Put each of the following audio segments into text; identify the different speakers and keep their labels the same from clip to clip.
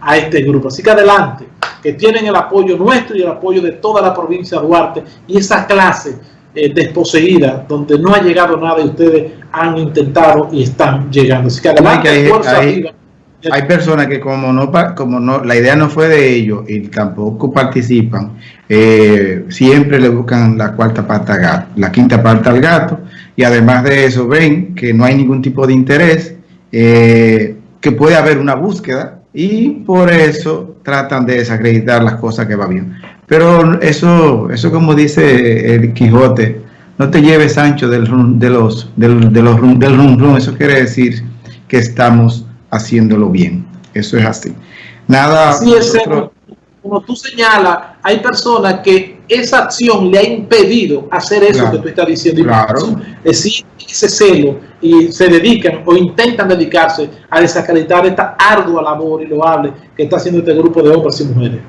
Speaker 1: a este grupo. Así que adelante, que tienen el apoyo nuestro y el apoyo de toda la provincia de Duarte y esa clase eh, desposeída donde no ha llegado nada y ustedes han intentado y están llegando. Así que adelante,
Speaker 2: hay, fuerza hay, Hay personas que como no, como no, la idea no fue de ellos y tampoco participan, eh, siempre le buscan la cuarta parte al gato, la quinta parte al gato y además de eso ven que no hay ningún tipo de interés, eh, que puede haber una búsqueda y por eso tratan de desacreditar las cosas que va bien. Pero eso, eso como dice el Quijote, no te lleves Sancho del de los del, de los del rum, rum, eso quiere decir que estamos haciéndolo bien. Eso es así. Nada.
Speaker 1: Así es, como tú señalas, hay personas que esa acción le ha impedido hacer eso que tú estás diciendo.
Speaker 2: Claro.
Speaker 1: Es decir, ese celo y se dedican o intentan dedicarse a desacreditar esta ardua labor y loable que está haciendo este grupo de hombres y mujeres.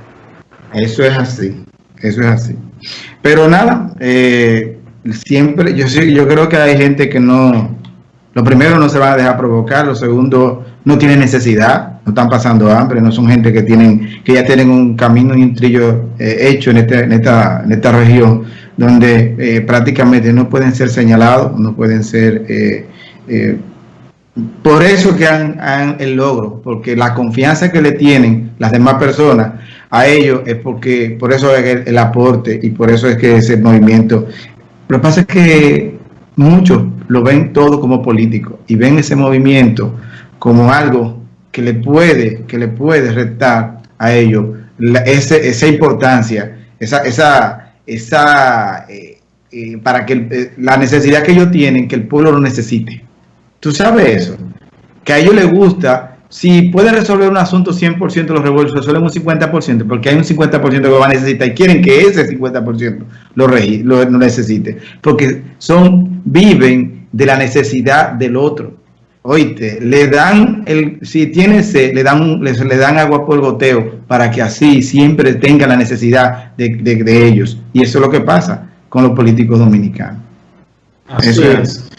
Speaker 2: Eso es así, eso es así. Pero nada, eh, siempre, yo, yo creo que hay gente que no, lo primero no se va a dejar provocar, lo segundo no tiene necesidad, no están pasando hambre, no son gente que tienen, que ya tienen un camino y un trillo eh, hecho en, este, en, esta, en esta región donde eh, prácticamente no pueden ser señalados, no pueden ser por eso que han, el logro, porque la confianza que le tienen las demás personas a ellos es porque, por eso es el, aporte y por eso es que ese movimiento. Lo que pasa es que muchos lo ven todo como político y ven ese movimiento como algo que le puede, que le puede restar a ellos esa importancia, esa, esa, esa eh, eh, para que eh, la necesidad que ellos tienen, que el pueblo lo necesite. Tú sabes eso, que a ellos les gusta, si pueden resolver un asunto 100% los resuelven un 50%, porque hay un 50% que van a necesitar y quieren que ese 50% lo, lo, lo necesite, porque son, viven de la necesidad del otro. Oíste, le dan, el, si tiene sed, le dan, le, le, dan agua por goteo para que así siempre tenga la necesidad de, de, de ellos. Y eso es lo que pasa con los políticos dominicanos.
Speaker 1: Así eso es. es.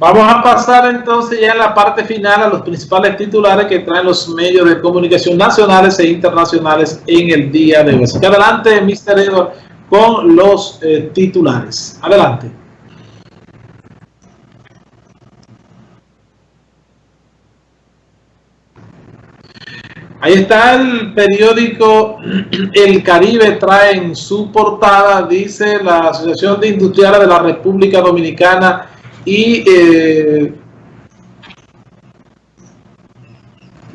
Speaker 1: Vamos a pasar entonces ya en la parte final a los principales titulares que traen los medios de comunicación nacionales e internacionales en el día de hoy. Así que adelante, Mr. Edward, con los eh, titulares. Adelante. Ahí está el periódico El Caribe, trae en su portada, dice la Asociación de Industriales de la República Dominicana y eh,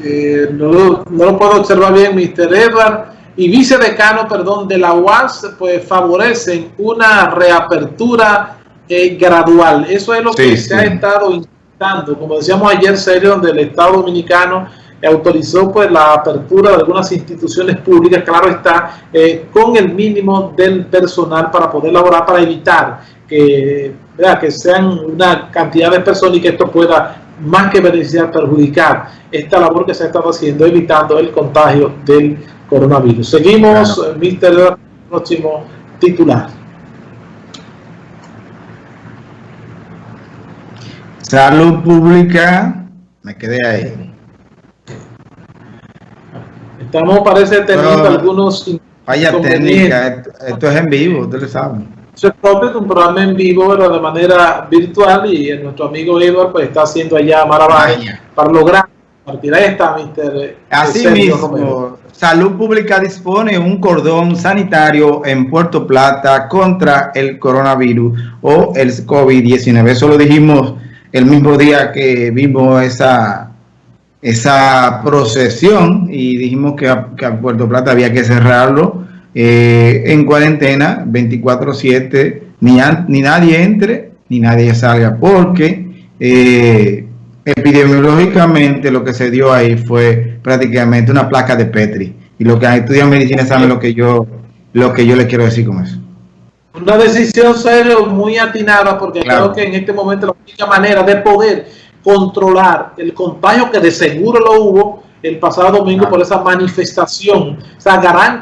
Speaker 1: eh, no, no, lo puedo observar bien, Mr. Edward, y vicedecano, perdón, de la UAS, pues favorecen una reapertura eh, gradual. Eso es lo sí, que sí. se ha estado intentando. Como decíamos ayer, serio, donde el Estado Dominicano autorizó pues la apertura de algunas instituciones públicas, claro está, eh, con el mínimo del personal para poder laborar, para evitar que ¿verdad? que sean una cantidad de personas y que esto pueda más que beneficiar, perjudicar esta labor que se ha estado haciendo, evitando el contagio del coronavirus. Seguimos, claro. Mister, próximo titular.
Speaker 2: Salud pública, me quedé ahí.
Speaker 1: Estamos, parece, teniendo Pero, algunos...
Speaker 2: Vaya técnica, esto, esto es en vivo, ustedes saben.
Speaker 1: Eso es propio de un programa en vivo, pero de manera virtual, y nuestro amigo Edward pues está haciendo allá maravilla para lograr partir esta, Mr.
Speaker 2: Así mismo, Romero. Salud Pública dispone un cordón sanitario en Puerto Plata contra el coronavirus o el COVID-19. Eso lo dijimos el mismo día que vimos esa esa procesión y dijimos que a, que a Puerto Plata había que cerrarlo eh, en cuarentena 24-7, ni, ni nadie entre ni nadie salga, porque eh, epidemiológicamente lo que se dio ahí fue prácticamente una placa de Petri. Y los que estudian medicina saben lo que yo lo que yo le quiero decir con eso.
Speaker 1: Una decisión serio muy atinada porque claro. creo que en este momento la única manera de poder controlar el contagio que de seguro lo hubo el pasado domingo por esa manifestación, esa gran